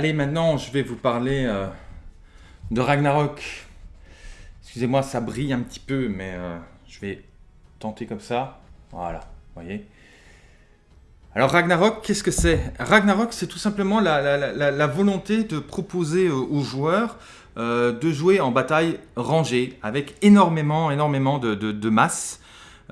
Allez, maintenant, je vais vous parler euh, de Ragnarok. Excusez-moi, ça brille un petit peu, mais euh, je vais tenter comme ça. Voilà, vous voyez. Alors Ragnarok, qu'est-ce que c'est? Ragnarok, c'est tout simplement la, volonté de proposer aux joueurs euh, de jouer en bataille rangée, avec énormément, énormément de masse.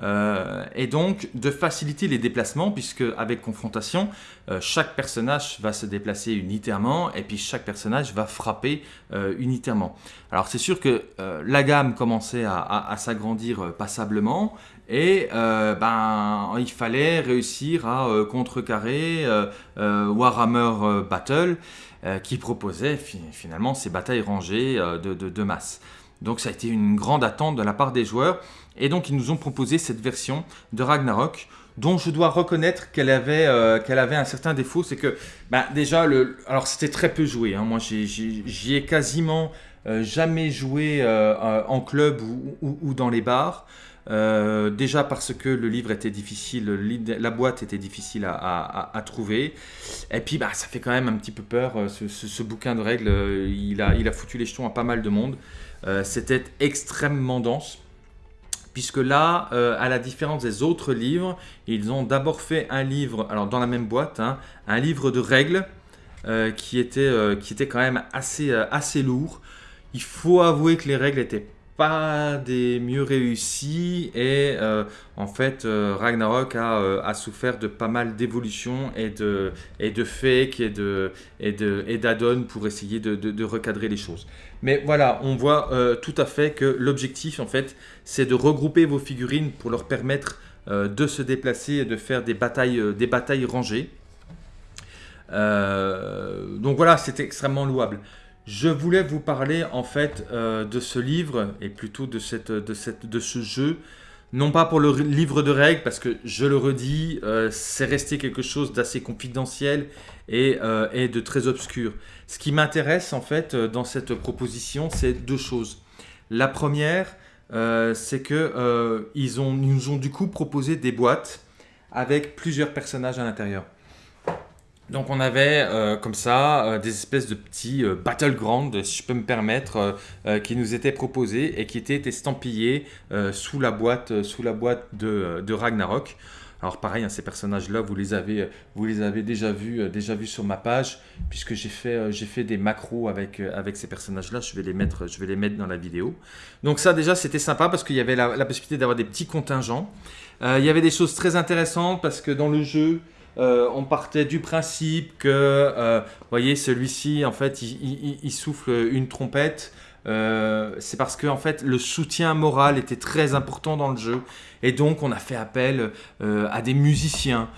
Euh, et donc de faciliter les déplacements puisque avec confrontation, euh, chaque personnage va se déplacer unitairement et puis chaque personnage va frapper euh, unitairement. Alors c'est sûr que la gamme commençait à, s'agrandir passablement et ben, il fallait réussir à contrecarrer Warhammer Battle qui proposait finalement ces batailles rangées de, de masse. Donc ça a été une grande attente de la part des joueurs. Et donc ils nous ont proposé cette version de Ragnarok dont je dois reconnaître qu'elle avait, euh, un certain défaut. C'est que bah, déjà, alors c'était très peu joué. Hein. Moi j'y ai, quasiment euh, jamais joué euh, en club ou, dans les bars. déjà parce que le livre était difficile, la boîte était difficile à, trouver. Et puis bah, ça fait quand même un petit peu peur. Ce, bouquin de règles, il, a, il a foutu les jetons à pas mal de monde. Euh, c'était extrêmement dense puisque là, euh, à la différence des autres livres, ils ont d'abord fait un livre, alors dans la même boîte, hein, un livre de règles euh, qui, était, qui était quand même assez, assez lourd. Il faut avouer que les règles étaient pas des mieux réussis et en fait Ragnarok a, souffert de pas mal d'évolutions et de, et de fake et de et de et d'add-on pour essayer de, de, recadrer les choses. Mais voilà, on voit tout à fait que l'objectif en fait c'est de regrouper vos figurines pour leur permettre de se déplacer et de faire des batailles, batailles rangées. donc voilà, c'est extrêmement louable. Je voulais vous parler en fait euh, de ce livre et plutôt de, ce jeu. Non pas pour le livre de règles, parce que je le redis, euh, c'est resté quelque chose d'assez confidentiel euh, et, de très obscur. Ce qui m'intéresse en fait dans cette proposition, c'est deux choses. La première, c'est que ils nous ont du coup proposé des boîtes avec plusieurs personnages à l'intérieur. Donc on avait euh, comme ça euh, des espèces de petits euh, battlegrounds, si je peux me permettre, qui nous étaient proposés et qui étaient estampillés sous la boîte, sous la boîte de, Ragnarok. Alors pareil, hein, ces personnages-là, vous les avez, avez déjà vus, déjà vus sur ma page, puisque j'ai fait, fait des macros avec, ces personnages-là. Je vais les mettre, dans la vidéo. Donc ça déjà, c'était sympa parce qu'il y avait la, possibilité d'avoir des petits contingents. il y avait des choses très intéressantes parce que dans le jeu, euh, on partait du principe que, euh, vous voyez, celui-ci, en fait, il, souffle une trompette. Euh, c'est parce que en fait le soutien moral était très important dans le jeu et donc on a fait appel à des musiciens.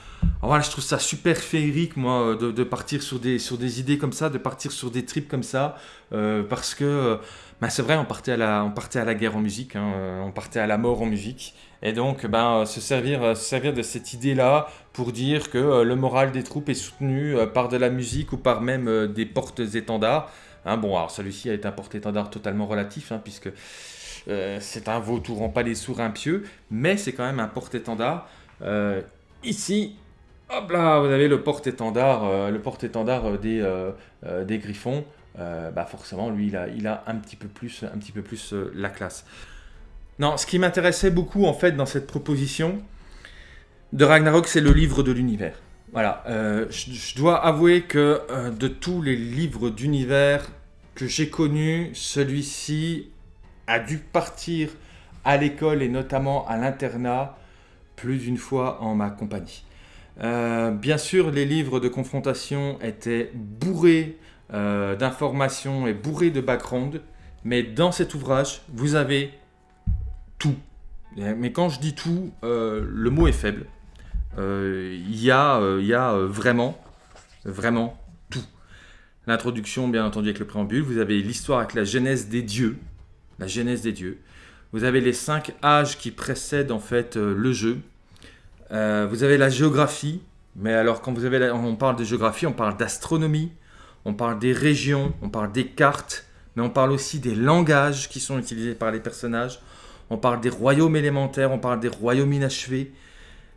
voilà, je trouve ça super féerique moi de, partir sur des, sur des idées comme ça, de partir sur des trips comme ça parce que bah, c'est vrai on partait, à la, on partait à la guerre en musique, hein, on partait à la mort en musique et donc, ben, se, servir, se servir de cette idée-là pour dire que euh, le moral des troupes est soutenu euh, par de la musique ou par même euh, des portes-étendards. Hein, bon, alors celui-ci est un porte-étendard totalement relatif, hein, puisque c'est un vautour en palais sourd impieux, mais c'est quand même un porte-étendard. ici, hop là, vous avez le porte-étendard porte-étendard des, griffons. bah forcément, lui, il a, un petit peu plus, un petit peu plus la classe. Non, ce qui m'intéressait beaucoup en fait dans cette proposition de Ragnarok, c'est le livre de l'univers. Voilà, euh, je, dois avouer que euh, de tous les livres d'univers que j'ai connus, celui-ci a dû partir à l'école et notamment à l'internat plus d'une fois en ma compagnie. Euh, bien sûr, les livres de confrontation étaient bourrés d'informations et bourrés de background, mais dans cet ouvrage, vous avez tout. Mais quand je dis tout, euh, le mot est faible. Euh, il y euh, y a vraiment, vraiment. L'introduction, bien entendu, avec le préambule. Vous avez l'histoire avec la genèse des dieux. La genèse des dieux. Vous avez les cinq âges qui précèdent en fait le jeu. vous avez la géographie. Mais alors, quand vous avez on parle de géographie, on parle d'astronomie, on parle des régions, on parle des cartes, mais on parle aussi des langages qui sont utilisés par les personnages on parle des royaumes élémentaires, on parle des royaumes inachevés,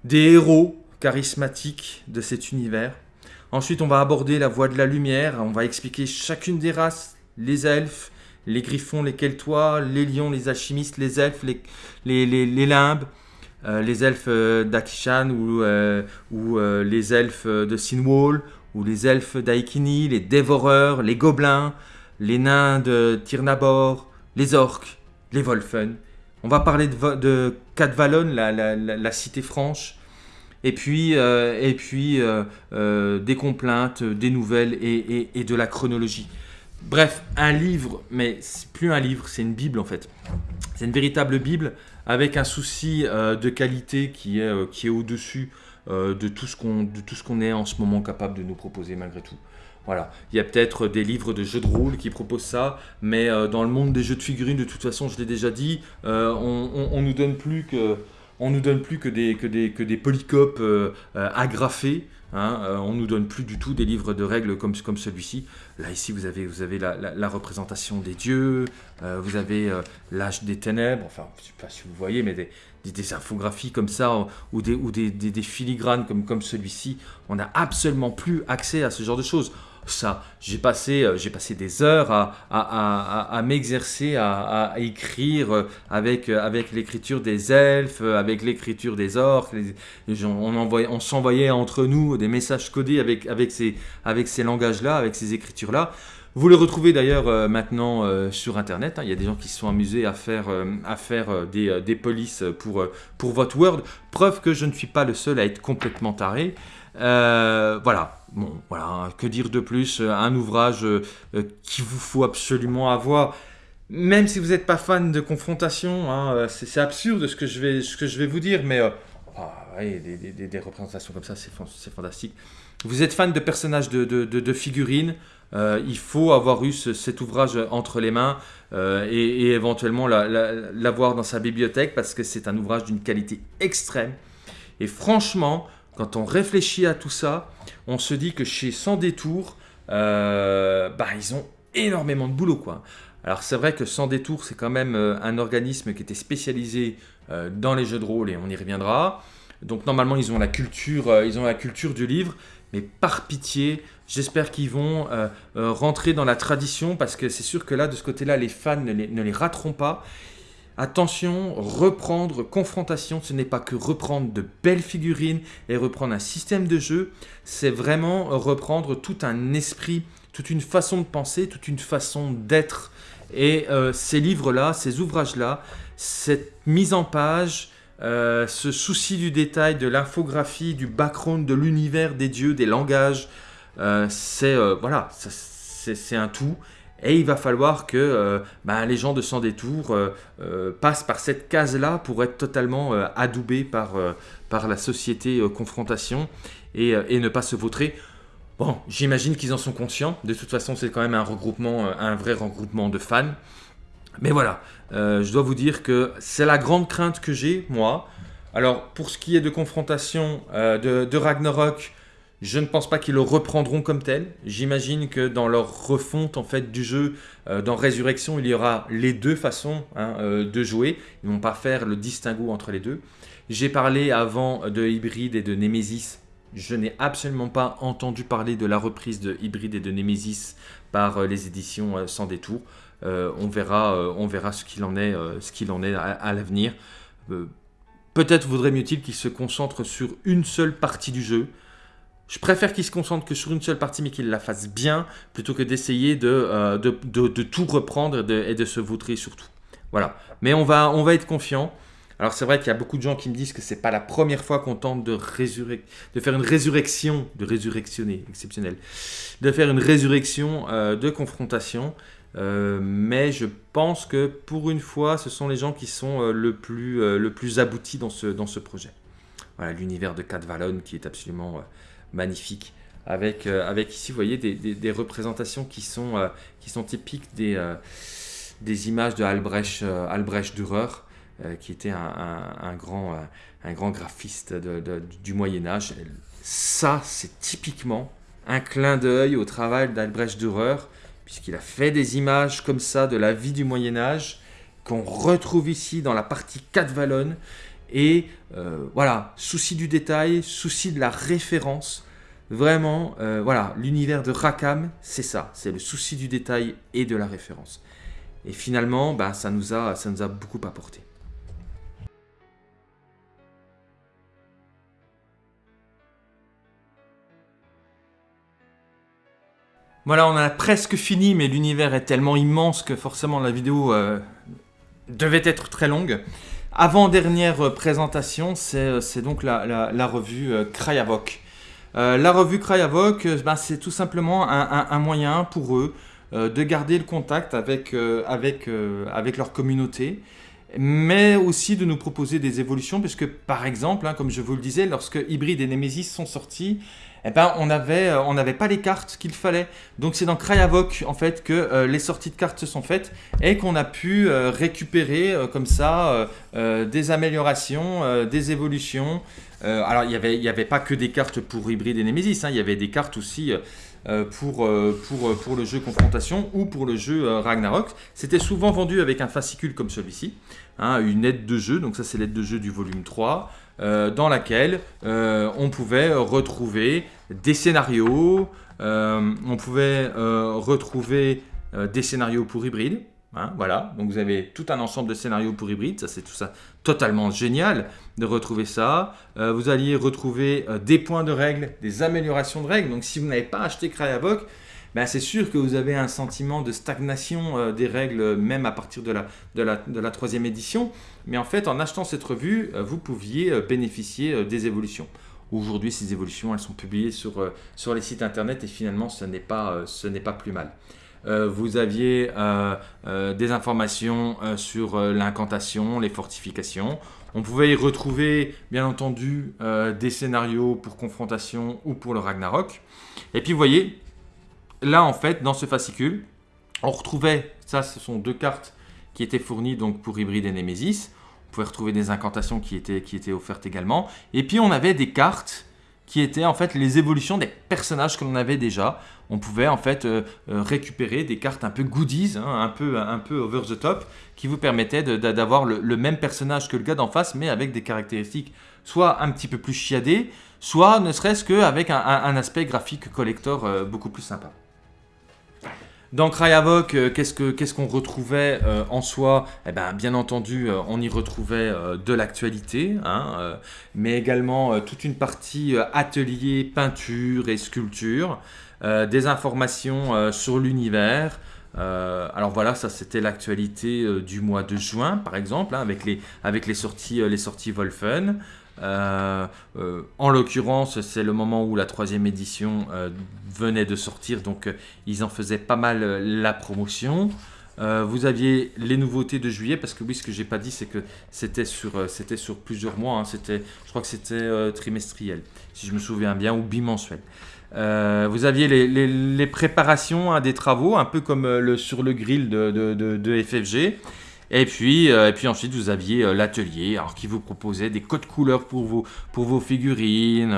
des héros charismatiques de cet univers. Ensuite, on va aborder la voie de la lumière. On va expliquer chacune des races, les elfes, les griffons, les keltois, les lions, les alchimistes, les elfes, les, limbes, euh, les elfes euh, d'Akishan ou, euh, ou les elfes de Sinwall, ou les elfes d'Aikini, les dévoreurs, les gobelins, les nains de Tirnabor, les orques, les Wolfen. On va parler de, Cadvalon, la, cité franche, et puis, et puis des complaintes, des nouvelles et, et de la chronologie. Bref, un livre, mais c'est plus un livre, c'est une Bible en fait. C'est une véritable Bible avec un souci euh, de qualité qui est, euh, est au-dessus euh, de tout ce qu'on est en ce moment capable de nous proposer malgré tout. Voilà, il y a peut-être des livres de jeux de rôle qui proposent ça, mais dans le monde des jeux de figurines, de toute façon, je l'ai déjà dit, on, on, nous donne plus que on nous donne plus que des, que des, que des polycopes agrafés. Hein, euh, on nous donne plus du tout des livres de règles comme, celui-ci. Là, ici, vous avez, la, représentation des dieux, euh, vous avez euh, l'âge des ténèbres, enfin, je ne sais pas si vous voyez, mais des, infographies comme ça, ou des, ou des, filigranes comme celui-ci. On n'a absolument plus accès à ce genre de choses ça. J'ai passé, euh, j'ai passé des heures à, m'exercer, à, écrire euh, avec, euh, avec l'écriture des elfes, avec l'écriture des orques. on, on s'envoyait entre nous des messages codés avec, avec ces, avec ces langages-là, avec ces écritures-là. Vous le retrouvez d'ailleurs maintenant sur Internet. Hein. Il y a des gens qui se sont amusés à faire, à faire des, des polices pour, pour votre Word. Preuve que je ne suis pas le seul à être complètement taré. voilà, Bon, voilà, que dire de plus euh, Un ouvrage euh, euh, qu'il vous faut absolument avoir. Même si vous n'êtes pas fan de confrontation, hein, c'est absurde ce que, je vais, ce que je vais vous dire, mais ah, des, représentations comme ça, c'est fantastique. Vous êtes fan de personnages de, de, figurines, il faut avoir eu cet ouvrage entre les mains et, éventuellement l'avoir dans sa bibliothèque parce que c'est un ouvrage d'une qualité extrême. Et franchement, quand on réfléchit à tout ça, on se dit que chez Sans Détour, euh, bah, ils ont énormément de boulot. Quoi. Alors c'est vrai que Sans Détour, c'est quand même euh, un organisme qui était spécialisé euh, dans les jeux de rôle et on y reviendra. Donc normalement, ils ont la culture, du livre, mais par pitié, j'espère qu'ils vont rentrer dans la tradition parce que c'est sûr que là, de ce côté-là, les fans ne les rateront pas. Attention, reprendre, confrontation, ce n'est pas que reprendre de belles figurines et reprendre un système de jeu, c'est vraiment reprendre tout un esprit, toute une façon de penser, toute une façon d'être. Et euh, ces livres-là, ces ouvrages-là, cette mise en page, euh, ce souci du détail, de l'infographie, du background, de l'univers des dieux, des langages, euh, c'est voilà, c'est un tout. Et il va falloir que euh, bah, les gens de Sans Détour euh, euh, passent par cette case-là pour être totalement adoubés par, la société confrontation et, et, ne pas se vautrer. Bon, j'imagine qu'ils en sont conscients. De toute façon, c'est quand même un regroupement, un vrai regroupement de fans. Mais voilà, je dois vous dire que c'est la grande crainte que j'ai, moi. Alors, pour ce qui est de confrontation de Ragnarok, je ne pense pas qu'ils le reprendront comme tel. J'imagine que dans leur refonte en fait du jeu, euh, dans Résurrection, il y aura les deux façons hein, euh, de jouer. Ils ne vont pas faire le distinguo entre les deux. J'ai parlé avant de Hybrid et de Nemesis. Je n'ai absolument pas entendu parler de la reprise de Hybrid et de Nemesis par euh, les éditions Sans Détour. on, verra, on verra ce qu'il en est, ce en est à, l'avenir. Peut-être vaudrait mieux-il qu'ils se concentrent sur une seule partie du jeu, je préfère qu'il se concentre que sur une seule partie, mais qu'il la fasse bien, plutôt que d'essayer de, euh, de, tout reprendre et de se vautrer surtout. Voilà. Mais on va, on va être confiant. Alors c'est vrai qu'il y a beaucoup de gens qui me disent que c'est pas la première fois qu'on tente de, faire une résurrection, de résurrectionner, exceptionnel, de faire une résurrection euh, de confrontation. Euh, mais je pense que pour une fois, ce sont les gens qui sont le, plus, le plus aboutis dans ce, dans ce projet. Voilà, l'univers de Cat Vallon qui est absolument magnifique. Avec, euh, avec ici, vous voyez, des, représentations qui sont, euh, qui sont typiques des, euh, images de Albrecht, Albrecht Dürer, qui était un, grand, graphiste du Moyen Âge. Ça, c'est typiquement un clin d'œil au travail d'Albrecht Dürer, puisqu'il a fait des images comme ça de la vie du Moyen Âge, qu'on retrouve ici dans la partie 4 Vallon. Et voilà, souci du détail, souci de la référence, Vraiment, euh, voilà, l'univers de Rakam, c'est ça, c'est le souci du détail et de la référence. Et finalement, bah, ça, nous a, ça nous a beaucoup apporté. Voilà, on a presque fini, mais l'univers est tellement immense que forcément la vidéo euh, devait être très longue. Avant-dernière présentation, c'est euh, donc la, revue euh, Krayavok. la revue Krayavok, ben, c'est tout simplement un, moyen pour eux de garder le contact avec, avec, avec leur communauté, mais aussi de nous proposer des évolutions, puisque par exemple, hein, comme je vous le disais, lorsque Hybrid et Nemesis sont sortis, eh ben, on n'avait euh, on pas les cartes qu'il fallait. Donc c'est dans Krayavok en fait que euh, les sorties de cartes se sont faites et qu'on a pu euh, récupérer comme ça des améliorations, des évolutions. alors il n'y avait, y avait pas que des cartes pour Hybrid et Nemesis, hein. il y avait des cartes aussi pour, pour, pour le jeu Confrontation ou pour le jeu Ragnarok. C'était souvent vendu avec un fascicule comme celui-ci, hein, une aide de jeu, donc ça c'est l'aide de jeu du volume 3. Euh, dans laquelle euh, on pouvait retrouver des scénarios, euh, on pouvait retrouver des scénarios pour hybride. Hein, voilà, donc vous avez tout un ensemble de scénarios pour hybride, ça c'est tout ça totalement génial de retrouver ça. vous alliez retrouver des points de règles, des améliorations de règles, donc si vous n'avez pas acheté Krayabok, ben, c'est sûr que vous avez un sentiment de stagnation euh, des règles, même à partir de la, troisième édition. Mais en fait, en achetant cette revue, euh, vous pouviez euh, bénéficier des évolutions. Aujourd'hui, ces évolutions, elles sont publiées sur, les sites internet et finalement, ce n'est pas plus mal. Vous aviez des informations sur l'incantation, les fortifications. On pouvait y retrouver, bien entendu, des scénarios pour confrontation ou pour le Ragnarok. Et puis, vous voyez, là, en fait, dans ce fascicule, on retrouvait, ça, ce sont deux cartes qui étaient fournies donc pour Hybride et Nemesis. On pouvait retrouver des incantations qui étaient, qui étaient offertes également. Et puis, on avait des cartes qui étaient en fait les évolutions des personnages que l'on avait déjà. On pouvait en fait euh, euh, récupérer des cartes un peu goodies, hein, un, peu, un peu over the top, qui vous permettaient d'avoir le, même personnage que le gars d'en face, mais avec des caractéristiques soit un petit peu plus chiadées, soit ne serait-ce qu'avec un, un, aspect graphique collector euh, beaucoup plus sympa. Dans Krayavok, euh, qu'est-ce qu'on retrouvait euh, en soi? Eh ben, Bien entendu, euh, on y retrouvait de l'actualité, hein, mais également toute une partie atelier, peinture et sculpture, des informations sur l'univers, alors voilà, ça c'était l'actualité du mois de juin par exemple, hein, avec, les sorties Wolfen. Euh, euh, en l'occurrence, c'est le moment où la troisième édition euh, venait de sortir, donc ils en faisaient pas mal la promotion. vous aviez les nouveautés de juillet, parce que oui, ce que j'ai pas dit, c'est que c'était sur, sur plusieurs mois, hein. c'était, je crois que c'était trimestriel, si je me souviens bien, ou bimensuel. vous aviez les, préparations à des travaux, un peu comme sur le grill de FFG. Et puis, euh, et puis ensuite, vous aviez euh, l'atelier qui vous proposait des codes couleurs pour vos, pour vos figurines.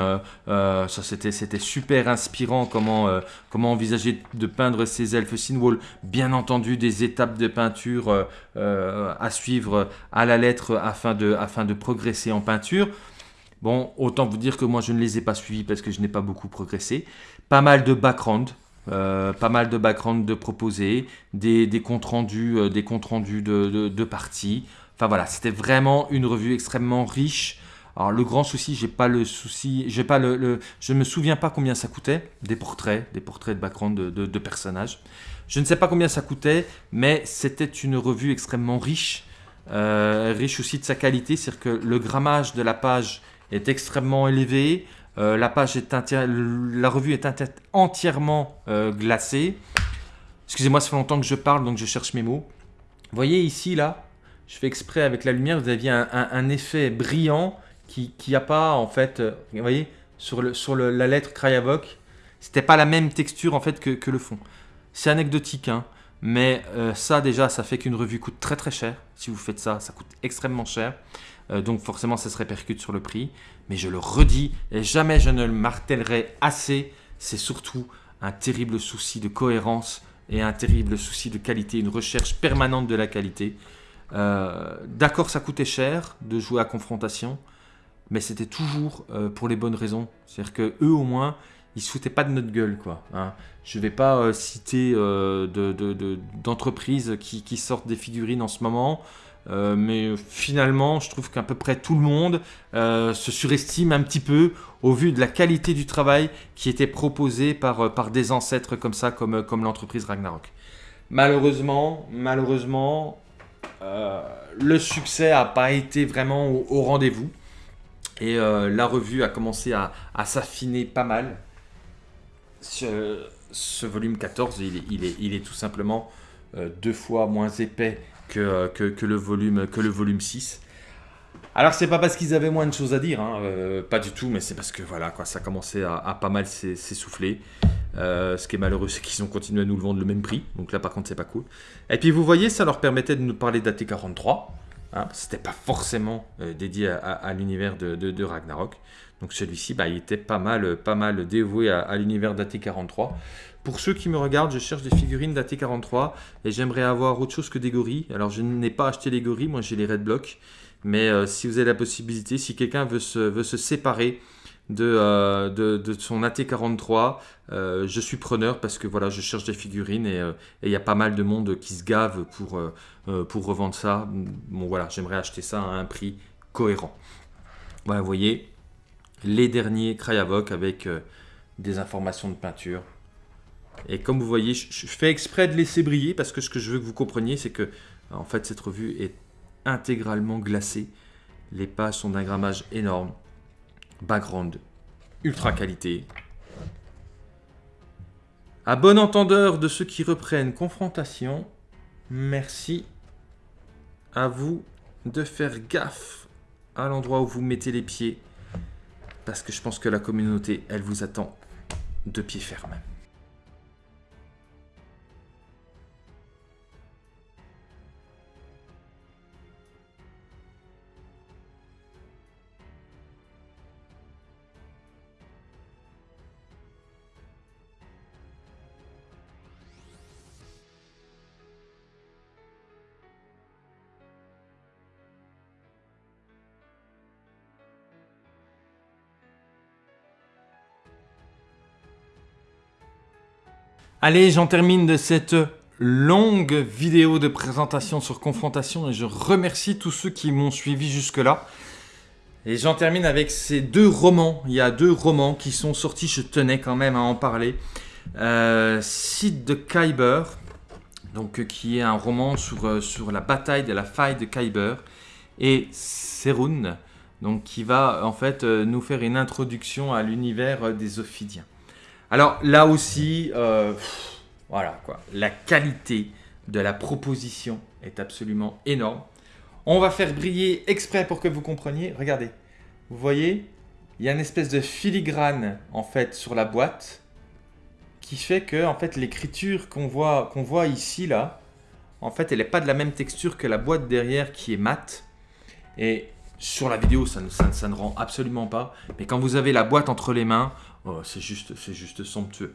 Euh, ça, c'était super inspirant comment, comment envisager de peindre ces elfes Sinwall. Bien entendu, des étapes de peinture à suivre à la lettre afin de, afin de progresser en peinture. Bon, autant vous dire que moi, je ne les ai pas suivis parce que je n'ai pas beaucoup progressé. Pas mal de background, euh, pas mal de background de proposer, des, comptes rendus, euh, des comptes rendus de, de, parties. Enfin voilà, c'était vraiment une revue extrêmement riche. Alors le grand souci, j'ai pas le souci, j'ai pas le, je me souviens pas combien ça coûtait, des portraits, des portraits de background de, de personnages. Je ne sais pas combien ça coûtait, mais c'était une revue extrêmement riche, euh, riche aussi de sa qualité, c'est-à-dire que le grammage de la page est extrêmement élevé. Euh, la page est la revue est entièrement euh, glacée. Excusez-moi, ça fait longtemps que je parle, donc je cherche mes mots. Vous voyez ici, là, je fais exprès avec la lumière, vous aviez un, effet brillant qui n'y a pas, en fait, euh, vous voyez, sur, sur la lettre Krayavok, c'était pas la même texture, en fait, que, le fond. C'est anecdotique, hein, mais ça, déjà, ça fait qu'une revue coûte très très cher. Si vous faites ça, ça coûte extrêmement cher. Euh, donc forcément ça se répercute sur le prix. Mais je le redis, et jamais je ne le martèlerai assez, c'est surtout un terrible souci de cohérence et un terrible souci de qualité, une recherche permanente de la qualité. Euh, d'accord, ça coûtait cher de jouer à confrontation, mais c'était toujours euh, pour les bonnes raisons. C'est-à-dire que eux au moins, ils se foutaient pas de notre gueule, quoi. Hein. Je vais pas citer d'entreprises qui, sortent des figurines en ce moment. mais finalement, je trouve qu'à peu près tout le monde se surestime un petit peu au vu de la qualité du travail qui était proposé par, des ancêtres comme ça, comme, l'entreprise Ragnarok. Malheureusement, malheureusement, euh, le succès n'a pas été vraiment au, rendez-vous. Et euh, la revue a commencé à, s'affiner pas mal. Ce, volume 14, il est, tout simplement euh, deux fois moins épais que, le volume, que le volume 6. Alors c'est pas parce qu'ils avaient moins de choses à dire, hein, pas du tout, mais c'est parce que voilà, quoi, ça commençait à, à pas mal s'essouffler. Euh, ce qui est malheureux, c'est qu'ils ont continué à nous le vendre le même prix. Donc là, par contre, c'est pas cool. Et puis, vous voyez, ça leur permettait de nous parler d'AT43. Hein, C'était pas forcément euh, dédié à, l'univers de, Ragnarok. Donc celui-ci, bah, il était pas mal, pas mal dévoué à, l'univers d'AT43. Pour ceux qui me regardent, je cherche des figurines d'AT43 et j'aimerais avoir autre chose que des gorilles. Alors je n'ai pas acheté les gorilles, moi j'ai les Red Block. Mais euh, si vous avez la possibilité, si quelqu'un veut se, séparer euh, de, de, son AT43. Euh, je suis preneur parce que voilà, je cherche des figurines euh, et il y a pas mal de monde qui se gave pour, pour revendre ça. Bon voilà, j'aimerais acheter ça à un prix cohérent. Voilà, vous voyez, les derniers Krayavok avec des informations de peinture. Et comme vous voyez, je, fais exprès de laisser briller parce que ce que je veux que vous compreniez, c'est que en fait cette revue est intégralement glacée. Les pages sont d'un grammage énorme background ultra qualité. À bon entendeur de ceux qui reprennent confrontation, merci à vous de faire gaffe à l'endroit où vous mettez les pieds, parce que je pense que la communauté, elle vous attend de pied ferme. Allez, j'en termine de cette longue vidéo de présentation sur Confrontation et je remercie tous ceux qui m'ont suivi jusque-là. Et j'en termine avec ces deux romans. Il y a deux romans qui sont sortis, je tenais quand même à en parler. Euh, de Kyber, donc, euh, qui est un roman sur, euh, sur la bataille de la faille de Kyber, et Serun, donc, qui va en fait nous faire une introduction à l'univers des Ophidiens. Alors là aussi, euh, voilà quoi, la qualité de la proposition est absolument énorme. On va faire briller exprès pour que vous compreniez. Regardez, vous voyez, il y a une espèce de filigrane en fait sur la boîte qui fait que en fait l'écriture qu'on voit, ici là, en fait elle n'est pas de la même texture que la boîte derrière qui est mate. Et sur la vidéo, ça ne, rend absolument pas. Mais quand vous avez la boîte entre les mains, oh, c'est juste, juste somptueux.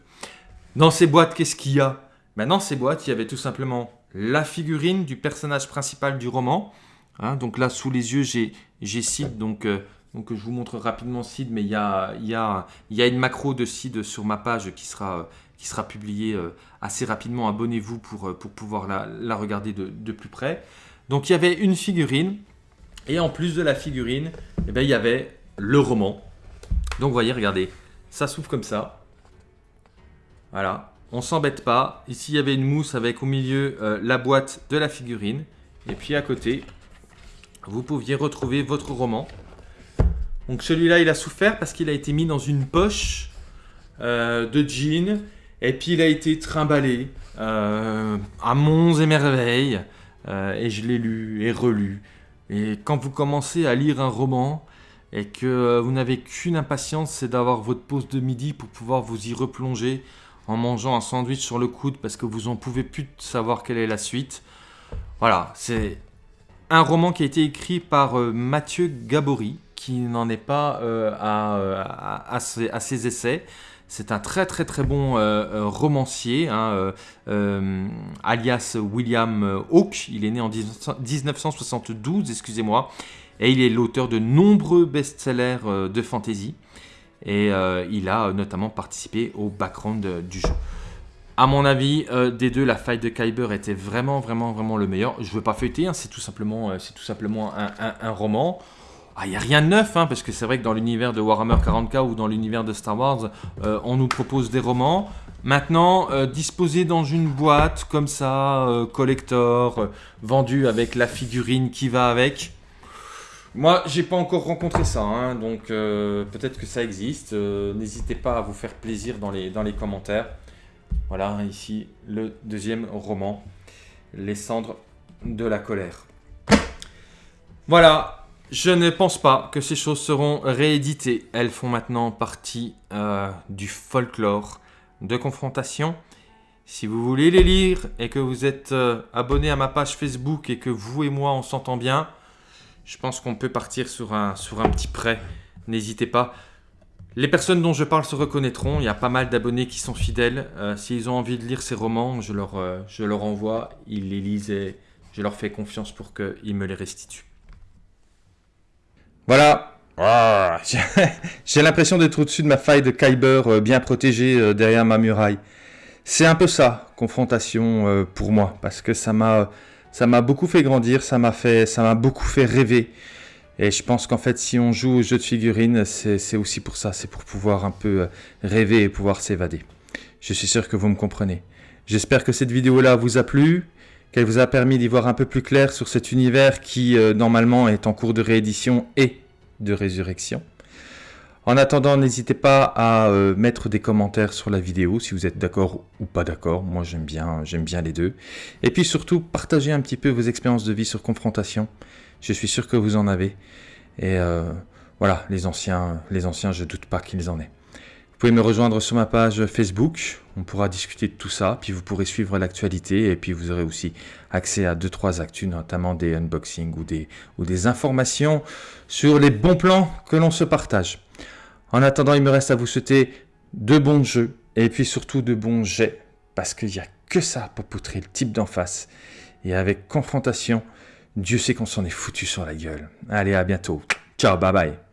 Dans ces boîtes, qu'est-ce qu'il y a? Ben, Dans ces boîtes, il y avait tout simplement la figurine du personnage principal du roman. Hein. donc là, sous les yeux, j'ai Sid. Donc, euh, donc je vous montre rapidement Sid, mais il y a, y, a, y a une macro de Sid sur ma page qui sera, qui sera publiée euh, assez rapidement. Abonnez-vous pour, euh, pour pouvoir la, la regarder de, de plus près. Donc il y avait une figurine et en plus de la figurine, eh ben, il y avait le roman. Donc vous voyez, regardez, ça s'ouvre comme ça. Voilà, on s'embête pas. Ici, il y avait une mousse avec au milieu euh, la boîte de la figurine. Et puis à côté, vous pouviez retrouver votre roman. Donc celui-là, il a souffert parce qu'il a été mis dans une poche euh, de jean. Et puis il a été trimballé euh, à monts et merveilles. et je l'ai lu et relu. Et quand vous commencez à lire un roman et que euh, vous n'avez qu'une impatience, c'est d'avoir votre pause de midi pour pouvoir vous y replonger en mangeant un sandwich sur le coude parce que vous en pouvez plus savoir quelle est la suite. Voilà, c'est un roman qui a été écrit par euh, Mathieu Gabory, qui n'en est pas euh, à, ses, essais. C'est un très très très bon romancier, hein, alias William Hawke. Il est né en 1972, excusez-moi, et il est l'auteur de nombreux best-sellers de fantasy. et il a notamment participé au background du jeu. À mon avis, des deux, la faille de Kyber était vraiment, vraiment, vraiment le meilleur. Je ne veux pas feuilleter, hein, c'est tout simplement, tout simplement un, roman. Il n'y a rien de neuf, hein, parce que c'est vrai que dans l'univers de Warhammer 40k ou dans l'univers de Star Wars, on nous propose des romans. Maintenant, euh, disposé dans une boîte comme ça, euh, collector, euh, vendu avec la figurine qui va avec. Moi, j'ai pas encore rencontré ça, hein, donc peut-être que ça existe. N'hésitez pas à vous faire plaisir dans les, dans les commentaires. Voilà, ici le deuxième roman, Les cendres de la colère. Voilà, je ne pense pas que ces choses seront rééditées. Elles font maintenant partie du folklore de confrontation. Si vous voulez les lire et que vous êtes euh, abonné à ma page Facebook et que vous et moi on s'entend bien, je pense qu'on peut partir sur un, sur un petit prêt. N'hésitez pas. Les personnes dont je parle se reconnaîtront. Il y a pas mal d'abonnés qui sont fidèles. Euh, s'ils ont envie de lire ces romans, je leur, euh, je leur envoie. Ils les lisent et je leur fais confiance pour qu'ils me les restituent. Voilà, ah, j'ai l'impression d'être au-dessus de ma faille de Kyber euh, bien protégée euh, derrière ma muraille. C'est un peu ça, confrontation pour moi, parce que ça m'a ça m'a beaucoup fait grandir, ça m'a fait ça m'a beaucoup fait rêver. Et je pense qu'en fait, si on joue au jeu de figurines, c'est aussi pour ça, c'est pour pouvoir un peu rêver et pouvoir s'évader. Je suis sûr que vous me comprenez. J'espère que cette vidéo-là vous a plu, qu'elle vous a permis d'y voir un peu plus clair sur cet univers qui, normalement, est en cours de réédition et de résurrection. En attendant, n'hésitez pas à euh, mettre des commentaires sur la vidéo si vous êtes d'accord ou pas d'accord. Moi, j'aime bien, bien les deux. Et puis surtout, partagez un petit peu vos expériences de vie sur confrontation. Je suis sûr que vous en avez. Et euh, voilà, les anciens, les anciens, je doute pas qu'ils en aient. Vous pouvez me rejoindre sur ma page Facebook. On pourra discuter de tout ça. Puis vous pourrez suivre l'actualité. Et puis vous aurez aussi accès à deux trois actus, notamment des unboxings ou des informations sur les bons plans que l'on se partage. En attendant, il me reste à vous souhaiter de bons jeux et puis surtout de bons jets parce qu'il n'y a que ça pour poutrer le type d'en face. Et avec confrontation, Dieu sait qu'on s'en est foutu sur la gueule. Allez, à bientôt. Ciao, bye bye.